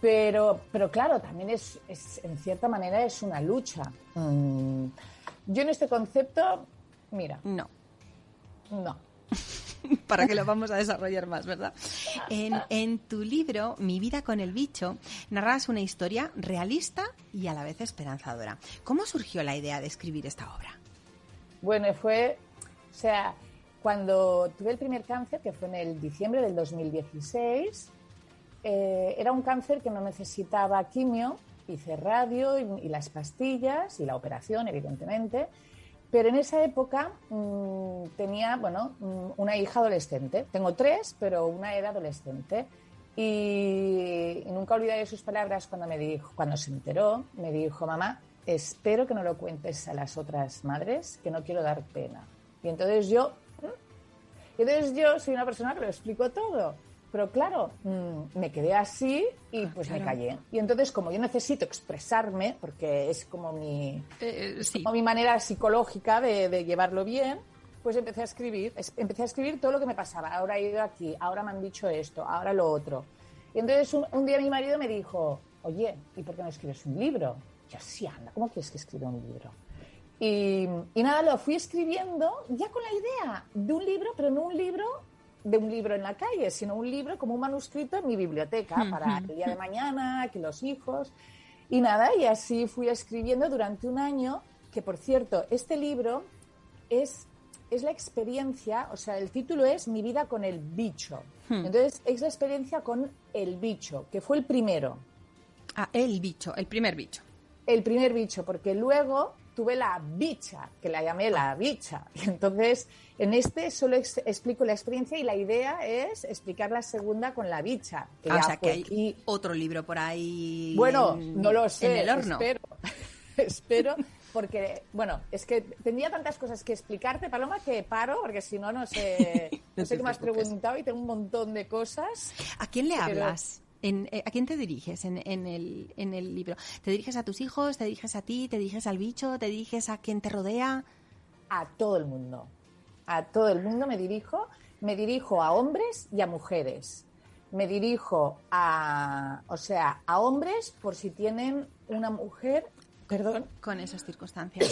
Pero, pero claro, también es, es, en cierta manera, es una lucha. Mm. Yo en este concepto, mira. No. No. para que lo vamos a desarrollar más, ¿verdad? En, en, tu libro, Mi vida con el bicho, narras una historia realista y a la vez esperanzadora. ¿Cómo surgió la idea de escribir esta obra? Bueno, fue, o sea, cuando tuve el primer cáncer, que fue en el diciembre del 2016, eh, era un cáncer que no necesitaba quimio, hice radio y, y las pastillas y la operación, evidentemente. Pero en esa época mmm, tenía, bueno, mmm, una hija adolescente. Tengo tres, pero una era adolescente. Y, y, nunca olvidaré sus palabras cuando me dijo, cuando se enteró, me dijo, mamá, espero que no lo cuentes a las otras madres, que no quiero dar pena. Y entonces yo, y entonces yo soy una persona que lo explico todo. Pero claro, mmm, me quedé así y pues claro. me callé. Y entonces, como yo necesito expresarme, porque es como mi, eh, sí. como mi manera psicológica de, de, llevarlo bien, pues empecé a escribir. Empecé a escribir todo lo que me pasaba. Ahora he ido aquí, ahora me han dicho esto, ahora lo otro. Y entonces un, un día mi marido me dijo, oye, ¿y por qué no escribes un libro? yo, sí, anda, ¿cómo quieres que escriba un libro? Y, y nada, lo fui escribiendo ya con la idea de un libro, pero no un libro de un libro en la calle, sino un libro como un manuscrito en mi biblioteca para el día de mañana, que los hijos. Y nada, y así fui escribiendo durante un año, que por cierto, este libro es, es la experiencia, o sea, el título es Mi vida con el bicho. Hmm. Entonces, es la experiencia con el bicho, que fue el primero. Ah, el bicho, el primer bicho. el primer bicho, porque luego tuve la bicha, que la llamé la bicha. Y entonces, en este solo explico la experiencia y la idea es explicar la segunda con la bicha. Que ah, o sea, que hay otro libro por ahí. Bueno, no lo sé. En el horno. Espero, espero, porque, bueno, es que tendría tantas cosas que explicarte, Paloma, que paro, porque si no, no sé, no, sé qué me has preguntado y tengo un montón de cosas. ¿A quién le hablas? Eh, ¿A quién te diriges en, el, en el libro? ¿Te diriges a tus hijos? ¿Te diriges a ti? ¿Te diriges al bicho? ¿Te diriges a quien te rodea? A todo el mundo. A todo el mundo me dirijo. Me dirijo a hombres y a mujeres. Me dirijo a, o sea, a hombres por si tienen una mujer, perdón, con esas circunstancias.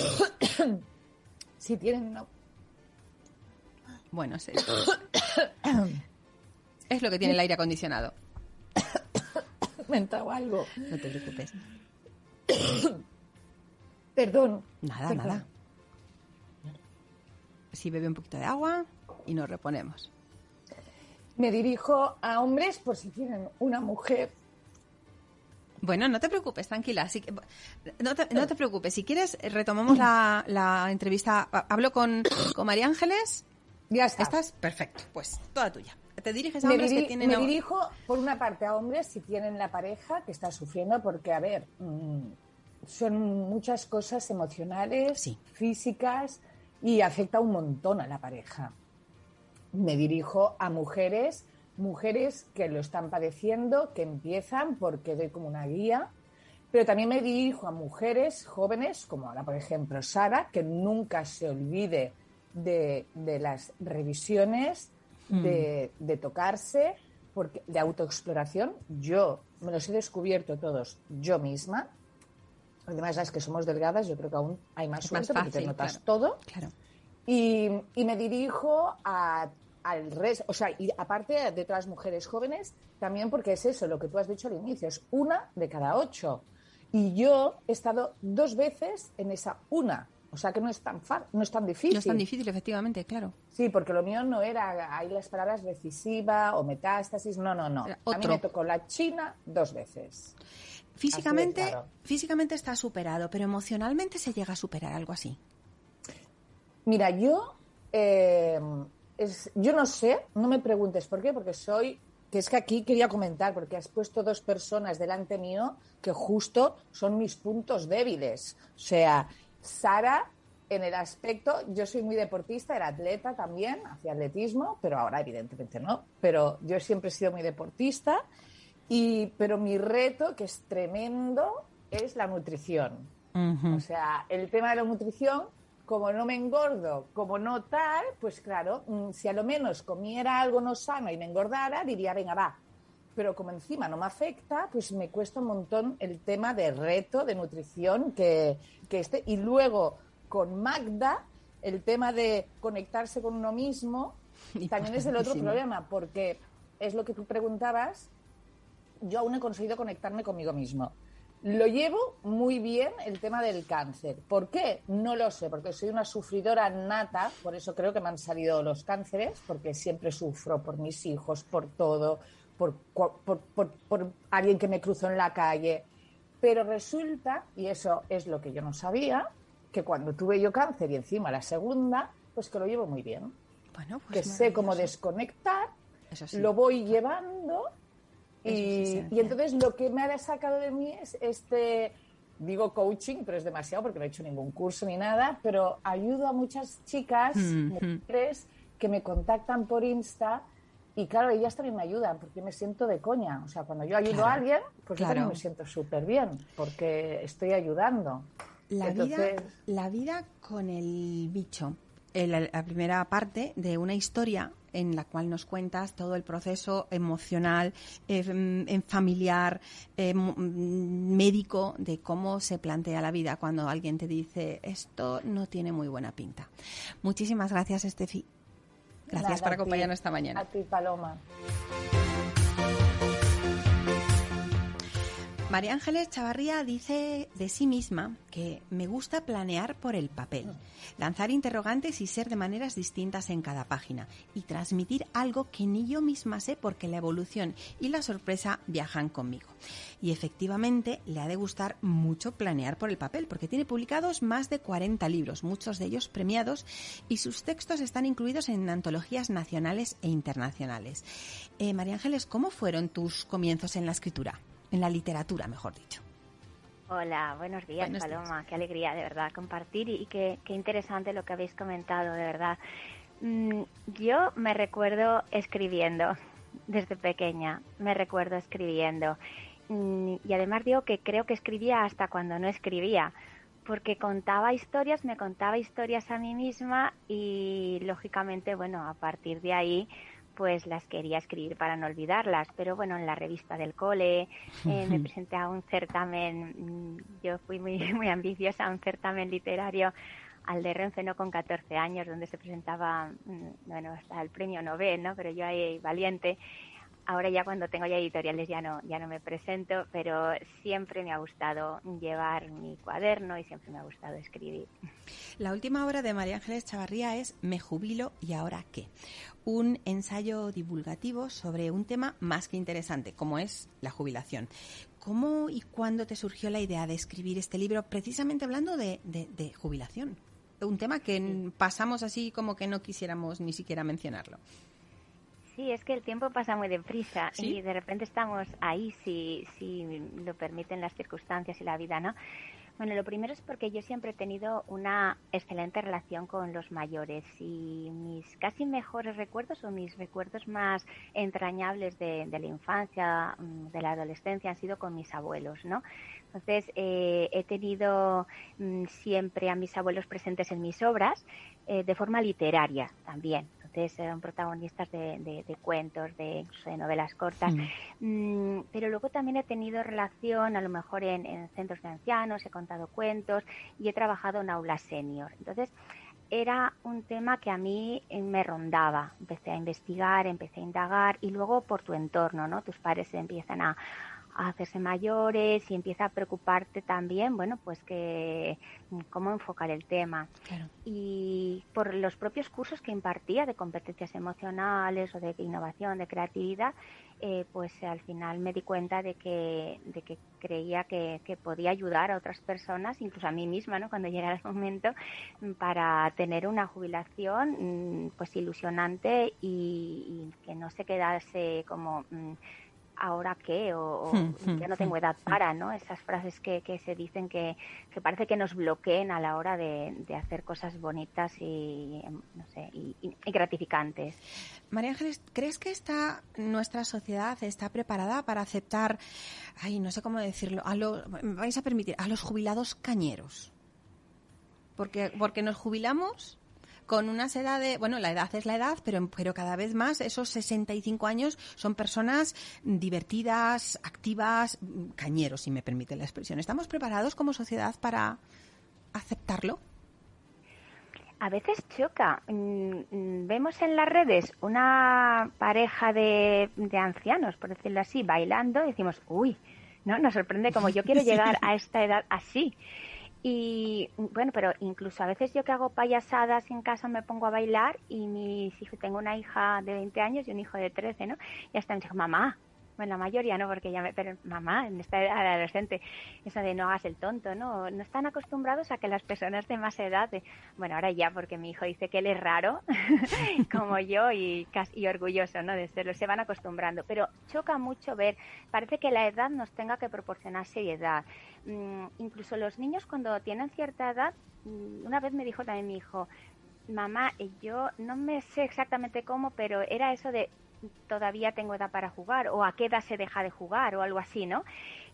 si tienen una bueno, sí. es lo que tiene el aire acondicionado. Me algo. No te preocupes. Perdón. Nada, nada. Si bebe un poquito de agua y nos reponemos. Me dirijo a hombres por si tienen una mujer. Bueno, no te preocupes, tranquila. no, te, preocupes. Si quieres, retomamos la, entrevista. Hablo con, con María Ángeles. Ya está. ¿Estás? Perfecto. Pues toda tuya. ¿Te diriges a hombres que tienen... Me dirijo, por una parte, a hombres si tienen la pareja que está sufriendo, porque, a ver, mm, son muchas cosas emocionales, físicas, y afecta un montón a la pareja. Me dirijo a mujeres, mujeres que lo están padeciendo, que empiezan, porque doy como una guía, pero también me dirijo a mujeres jóvenes, como ahora, por ejemplo, Sara, que nunca se olvide de, de las revisiones, Mm. de, tocarse, porque, de autoexploración. Yo me los he descubierto todos yo misma. Además, las que somos delgadas, yo creo que aún hay más suerte porque te notas todo. Claro. Y, me dirijo al resto, o sea, y aparte de las mujeres jóvenes, también porque es eso, lo que tú has dicho al inicio, es una de cada ocho. Y yo he estado dos veces en esa una. O sea que no es tan no es tan difícil. No es tan difícil, efectivamente, claro. Sí, porque lo mío no era ahí las palabras decisiva o metástasis, no, no, no. A mí me tocó la China dos veces. Físicamente, físicamente está superado, pero emocionalmente se llega a superar algo así. Mira, yo, eh, yo no sé, no me preguntes por qué, porque soy, que es que aquí quería comentar, porque has puesto dos personas delante mío que justo son mis puntos débiles. O sea, Sara, en el aspecto, yo soy muy deportista, era atleta también, hacía atletismo, pero ahora evidentemente no. Pero yo siempre he sido muy deportista, y, pero mi reto, que es tremendo, es la nutrición. O sea, el tema de la nutrición, como no me engordo, como no tal, pues claro, mm, si a lo menos comiera algo no sano y me engordara, diría, venga, va, pero como encima no me afecta, pues me cuesta un montón el tema de reto, de nutrición que, que esté. Y luego con Magda, el tema de conectarse con uno mismo, también es el otro problema, porque es lo que tú preguntabas, yo aún he conseguido conectarme conmigo mismo. Lo llevo muy bien el tema del cáncer. ¿Por qué? No lo sé, porque soy una sufridora nata, por eso creo que me han salido los cánceres, porque siempre sufro por mis hijos, por todo, por, alguien que me cruzó en la calle. Pero resulta, y eso es lo que yo no sabía, que cuando tuve yo cáncer y encima la segunda, pues que lo llevo muy bien. Bueno, pues que sé cómo desconectar, lo voy llevando y, y, entonces lo que me ha sacado de mí es este, digo coaching, pero es demasiado porque no he hecho ningún curso ni nada, pero ayudo a muchas chicas, mujeres, que me contactan por Insta y claro, ellas también me ayudan porque me siento de coña. O sea, cuando yo ayudo a alguien, pues yo también me siento súper bien porque estoy ayudando. La, vida, la vida con el bicho. La, primera parte de una historia en la cual nos cuentas todo el proceso emocional, eh, familiar, eh, médico de cómo se plantea la vida cuando alguien te dice esto no tiene muy buena pinta. Muchísimas gracias, Estefi. Gracias por acompañarnos esta mañana. A ti, Paloma. María Ángeles Chavarría dice de sí misma que me gusta planear por el papel, lanzar interrogantes y ser de maneras distintas en cada página y transmitir algo que ni yo misma sé porque la evolución y la sorpresa viajan conmigo. Y efectivamente le ha de gustar mucho planear por el papel porque tiene publicados más de 40 libros, muchos de ellos premiados y sus textos están incluidos en antologías nacionales e internacionales. Eh, María Ángeles, ¿cómo fueron tus comienzos en la escritura? En la literatura, mejor dicho. Hola, buenos días, Paloma. Qué alegría, de verdad, compartir y, qué, interesante lo que habéis comentado, de verdad. Mm, yo me recuerdo escribiendo desde pequeña, me recuerdo escribiendo. Mm, y además digo que creo que escribía hasta cuando no escribía, porque contaba historias, me contaba historias a mí misma y lógicamente, bueno, a partir de ahí pues las quería escribir para no olvidarlas. Pero bueno, en la revista del cole eh, me presenté a un certamen, mm, yo fui muy, muy ambiciosa, a un certamen literario al de Renfe, no con 14 años, donde se presentaba, mm, bueno, hasta el premio Nobel, ¿no? Pero yo ahí valiente ahora ya cuando tengo ya editoriales ya no, ya no me presento, pero siempre me ha gustado llevar mi cuaderno y siempre me ha gustado escribir. La última obra de María Ángeles Chavarría es Me jubilo y ahora qué. Un ensayo divulgativo sobre un tema más que interesante, como es la jubilación. ¿Cómo y cuándo te surgió la idea de escribir este libro precisamente hablando de, de jubilación? Un tema que pasamos así como que no quisiéramos ni siquiera mencionarlo. Sí, es que el tiempo pasa muy deprisa y de repente estamos ahí si, si lo permiten las circunstancias y la vida, ¿no? Bueno, lo primero es porque yo siempre he tenido una excelente relación con los mayores y mis casi mejores recuerdos o mis recuerdos más entrañables de, la infancia, mm, de la adolescencia han sido con mis abuelos, ¿no? Entonces, eh, he tenido mm, siempre a mis abuelos presentes en mis obras eh, de forma literaria también eran protagonistas de, cuentos, de incluso de novelas cortas. Mm, pero luego también he tenido relación, a lo mejor en, centros de ancianos, he contado cuentos y he trabajado en aulas senior. Entonces, era un tema que a mí eh, me rondaba. Empecé a investigar, empecé a indagar y luego por tu entorno, ¿no? Tus padres empiezan a, a hacerse mayores y empieza a preocuparte también, bueno, pues que cómo enfocar el tema. Y por los propios cursos que impartía de competencias emocionales o de innovación, de creatividad, eh, pues al final me di cuenta de que, de que creía que, podía ayudar a otras personas, incluso a mí misma, ¿no? cuando llegara el momento, para tener una jubilación mm, pues ilusionante y, que no se quedase como... Ahora qué o, hmm, hmm, ya no tengo hmm, edad para, ¿no? Esas frases que, que se dicen que, que, parece que nos bloqueen a la hora de, de hacer cosas bonitas y, no sé, y, gratificantes. María Ángeles, ¿crees que está nuestra sociedad está preparada para aceptar, ay, no sé cómo decirlo, a lo, vais a permitir, a los jubilados cañeros? Porque, porque nos jubilamos con unas edades, bueno, la edad es la edad, pero, pero cada vez más esos 65 años son personas divertidas, activas, cañeros, si me permite la expresión. ¿Estamos preparados como sociedad para aceptarlo? A veces choca. Mm, mm, vemos en las redes una pareja de, de ancianos, por decirlo así, bailando y decimos, uy, ¿no? Nos sorprende como yo quiero llegar a esta edad así. Y bueno, pero incluso a veces yo que hago payasadas en casa me pongo a bailar y mis hijos, tengo una hija de 20 años y un hijo de 13, ¿no? Y hasta me dijo, mamá, bueno, la mayoría no, porque ya me, pero mamá, en esta edad adolescente, eso de no hagas el tonto, ¿no? No están acostumbrados a que las personas de más edad, bueno, ahora ya, porque mi hijo dice que él es raro, como yo, y, casi, orgulloso, ¿no? De serlo, se van acostumbrando. Pero choca mucho ver, parece que la edad nos tenga que proporcionar seriedad. Mm, incluso los niños cuando tienen cierta edad, mm, una vez me dijo también mi hijo, mamá, yo no me sé exactamente cómo, pero era eso de todavía tengo edad para jugar o a qué edad se deja de jugar o algo así, ¿no?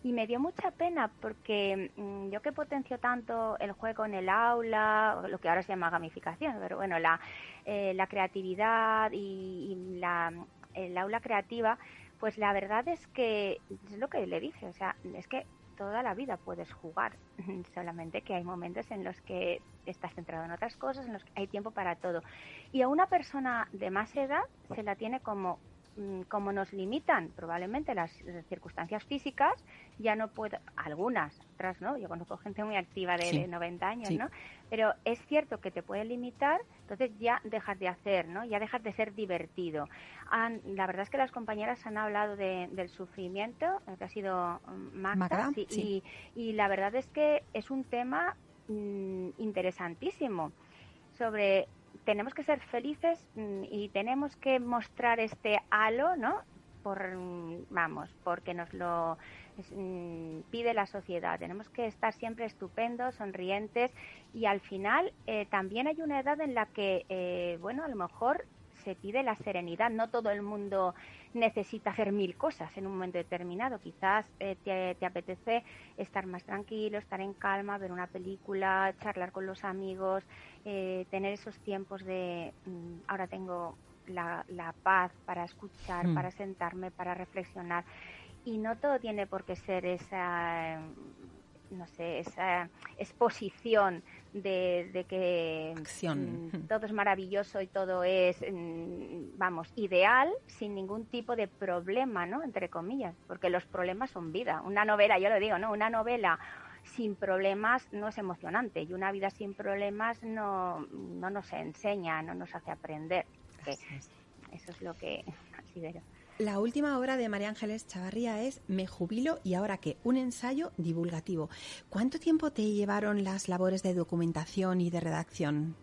Y me dio mucha pena porque mm, yo que potencio tanto el juego en el aula, lo que ahora se llama gamificación, pero bueno, la, eh, la creatividad y, la, el aula creativa, pues la verdad es que es lo que le dije, o sea, es que toda la vida puedes jugar, solamente que hay momentos en los que estás centrado en otras cosas, en los que hay tiempo para todo. Y a una persona de más edad se la tiene como como nos limitan probablemente las circunstancias físicas, ya no puedo, algunas, otras no, yo conozco gente muy activa de, 90 años, ¿no? Pero es cierto que te puede limitar, entonces ya dejas de hacer, ¿no? Ya dejas de ser divertido. la verdad es que las compañeras han hablado del sufrimiento, que ha sido mm, Magda, y, y, la verdad es que es un tema mm, interesantísimo sobre tenemos que ser felices mm, y tenemos que mostrar este halo, ¿no? Por, vamos, porque nos lo mm, pide la sociedad. Tenemos que estar siempre estupendos, sonrientes y al final eh, también hay una edad en la que, eh, bueno, a lo mejor se pide la serenidad. No todo el mundo necesita hacer mil cosas en un momento determinado. Quizás eh, te, apetece estar más tranquilo, estar en calma, ver una película, charlar con los amigos, eh, tener esos tiempos de mm, ahora tengo la, paz para escuchar, mm. para sentarme, para reflexionar. Y no todo tiene por qué ser esa no sé, esa exposición de, que mm, todo es maravilloso y todo es, mm, vamos, ideal sin ningún tipo de problema, ¿no? Entre comillas, porque los problemas son vida. Una novela, yo lo digo, ¿no? Una novela sin problemas no es emocionante y una vida sin problemas no, no nos enseña, no nos hace aprender. Eso es lo que considero. La última obra de María Ángeles Chavarría es Me jubilo y ahora qué, un ensayo divulgativo. ¿Cuánto tiempo te llevaron las labores de documentación y de redacción?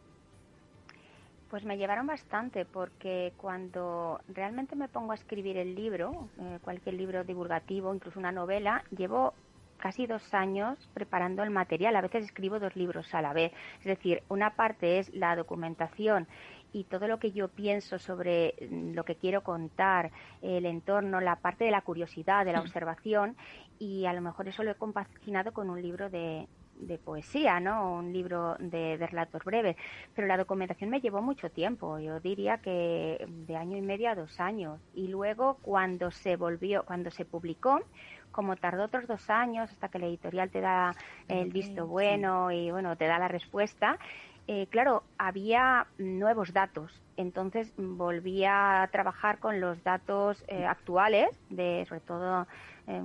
Pues me llevaron bastante porque cuando realmente me pongo a escribir el libro, eh, cualquier libro divulgativo, incluso una novela, llevo casi dos años preparando el material. A veces escribo dos libros a la vez. Es decir, una parte es la documentación y todo lo que yo pienso sobre mm, lo que quiero contar, el entorno, la parte de la curiosidad, de la observación, y a lo mejor eso lo he compaginado con un libro de, de poesía, ¿no? Un libro de, relatos breves. Pero la documentación me llevó mucho tiempo. Yo diría que de año y medio a dos años. Y luego cuando se volvió, cuando se publicó, como tardó otros dos años hasta que la editorial te da el visto bueno y bueno te da la respuesta, eh, claro, había nuevos datos. Entonces volví a trabajar con los datos eh, actuales, de sobre todo, eh,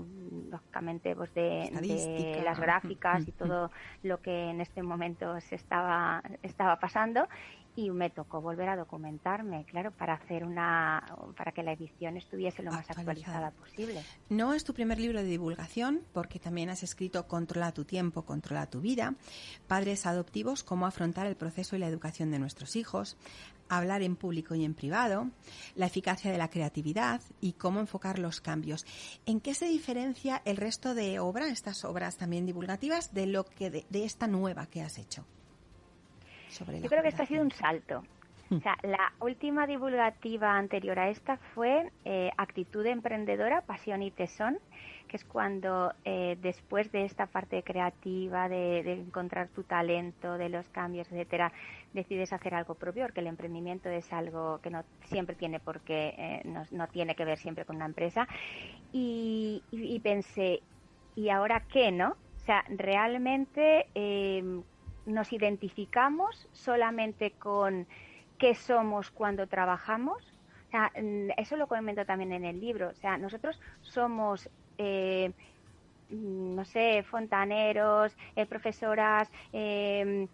lógicamente, pues de, las gráficas y todo lo que en este momento se estaba, estaba pasando y me tocó volver a documentarme, claro, para hacer una para que la edición estuviese lo más actualizada, posible. No es tu primer libro de divulgación, porque también has escrito Controla tu tiempo, controla tu vida, Padres adoptivos, cómo afrontar el proceso y la educación de nuestros hijos, hablar en público y en privado, la eficacia de la creatividad y cómo enfocar los cambios. ¿En qué se diferencia el resto de obras, estas obras también divulgativas, de lo que de esta nueva que has hecho? Yo creo que esto ha sido un salto. O sea, la última divulgativa anterior a esta fue eh, Actitud Emprendedora, Pasión y Tesón, que es cuando eh, después de esta parte creativa, de, encontrar tu talento, de los cambios, etcétera, decides hacer algo propio, porque el emprendimiento es algo que no siempre tiene porque eh, no, tiene que ver siempre con una empresa. Y, y, pensé, ¿y ahora qué, no? O sea, realmente nos identificamos solamente con qué somos cuando trabajamos. Mm, eso lo comento también en el libro. O sea, nosotros somos, eh, mm, no sé, fontaneros, eh, profesoras, eh,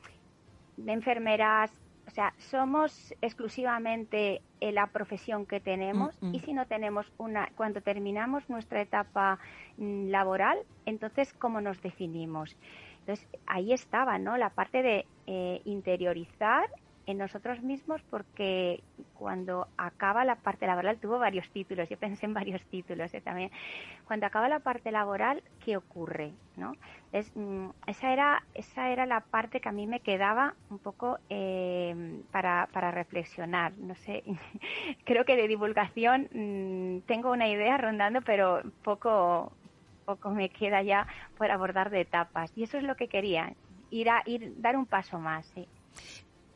enfermeras. O sea, somos exclusivamente la profesión que tenemos mm, y si no tenemos una, cuando terminamos nuestra etapa laboral, entonces, ¿cómo nos definimos? Entonces, ahí estaba, ¿no? La parte de eh, interiorizar en nosotros mismos porque cuando acaba la parte laboral, tuvo varios títulos, yo pensé en varios títulos ¿eh? también, cuando acaba la parte laboral, ¿qué ocurre? ¿no? Mm, esa, era, esa era la parte que a mí me quedaba un poco eh, para, para, reflexionar, no sé, creo que de divulgación mm, tengo una idea rondando, pero poco, poco me queda ya por abordar de etapas. Y eso es lo que quería, ir a ir, dar un paso más. Sí.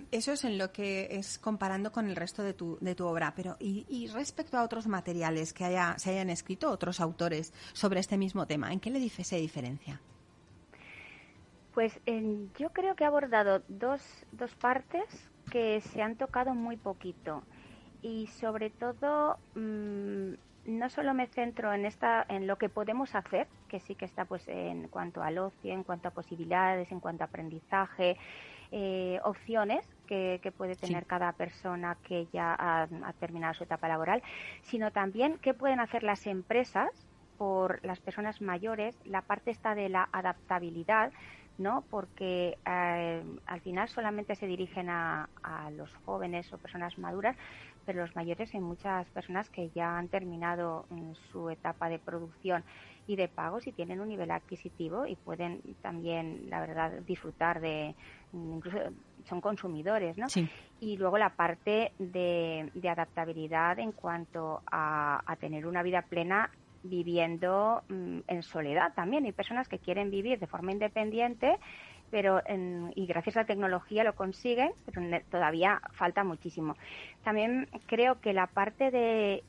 Eso es en lo que es comparando con el resto de tu, de tu obra. Pero, y, respecto a otros materiales que haya, se hayan escrito otros autores sobre este mismo tema, ¿en qué le se diferencia? Pues yo creo que he abordado dos, dos partes que se han tocado muy poquito. y sobre todo mm, no solo me centro en esta en lo que podemos hacer que sí que está pues en cuanto al ocio en cuanto a posibilidades en cuanto a aprendizaje eh, opciones que, puede tener cada persona que ya ha, terminado su etapa laboral sino también qué pueden hacer las empresas por las personas mayores la parte está de la adaptabilidad ¿no? Porque eh, al final solamente se dirigen a, a, los jóvenes o personas maduras, pero los mayores hay muchas personas que ya han terminado mm, su etapa de producción y de pagos y tienen un nivel adquisitivo y pueden también, la verdad, disfrutar de, mm, incluso son consumidores, ¿no? Y luego la parte de, de adaptabilidad en cuanto a, a tener una vida plena viviendo mm, en soledad también. Hay personas que quieren vivir de forma independiente pero y gracias a la tecnología lo consiguen, pero todavía falta muchísimo. También creo que la parte de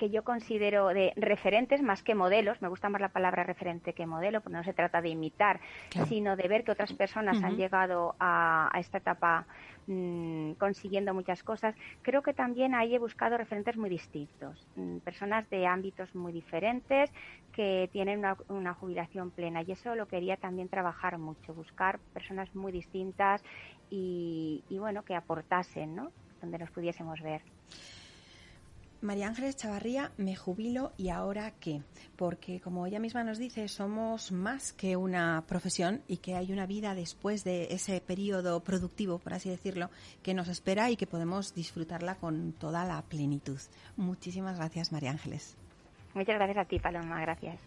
que yo considero de referentes más que modelos, me gusta más la palabra referente que modelo, porque no se trata de imitar, sino de ver que otras personas han llegado a, esta etapa mm, consiguiendo muchas cosas. Creo que también ahí he buscado referentes muy distintos, mm, personas de ámbitos muy diferentes que tienen una, jubilación plena y eso lo quería también trabajar mucho, buscar personas muy distintas y, y bueno, que aportasen, ¿no? Donde nos pudiésemos ver. María Ángeles Chavarría, me jubilo y ahora qué? Porque como ella misma nos dice, somos más que una profesión y que hay una vida después de ese periodo productivo, por así decirlo, que nos espera y que podemos disfrutarla con toda la plenitud. Muchísimas gracias, María Ángeles. Muchas gracias a ti, Paloma. Gracias.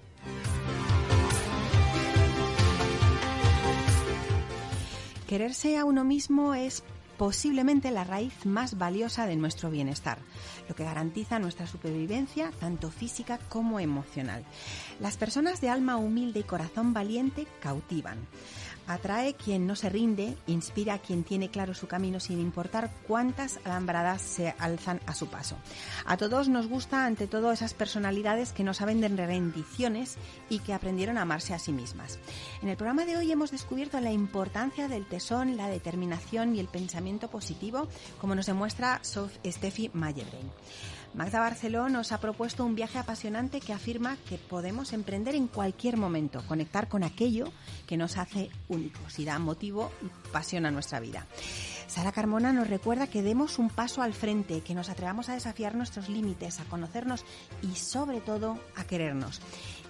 Quererse a uno mismo es posiblemente la raíz más valiosa de nuestro bienestar, lo que garantiza nuestra supervivencia tanto física como emocional. Las personas de alma humilde y corazón valiente cautivan. Atrae quien no se rinde, inspira a quien tiene claro su camino sin importar cuántas alambradas se alzan a su paso. A todos nos gusta ante todo esas personalidades que no saben de rendiciones y que aprendieron a amarse a sí mismas. En el programa de hoy hemos descubierto la importancia del tesón, la determinación y el pensamiento positivo, como nos demuestra Steffi Mayerbein. Magda Barceló nos ha propuesto un viaje apasionante que afirma que podemos emprender en cualquier momento, conectar con aquello que nos hace únicos y da motivo y pasión a nuestra vida. Sara Carmona nos recuerda que demos un paso al frente, que nos atrevamos a desafiar nuestros límites, a conocernos y sobre todo a querernos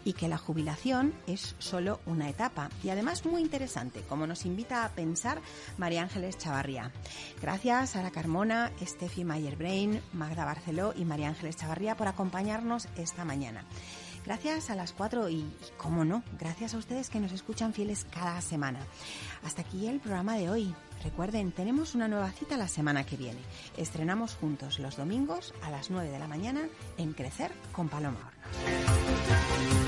y que la jubilación es solo una etapa y además muy interesante, como nos invita a pensar María Ángeles Chavarría. Gracias a Sara Carmona, Steffi Mayer-Brain, Magda Barceló y María Ángeles Chavarría por acompañarnos esta mañana. Gracias a las cuatro y, cómo no, gracias a ustedes que nos escuchan fieles cada semana. Hasta aquí el programa de hoy. Recuerden, tenemos una nueva cita la semana que viene. Estrenamos juntos los domingos a las 9 de la mañana en Crecer con Paloma Hornos.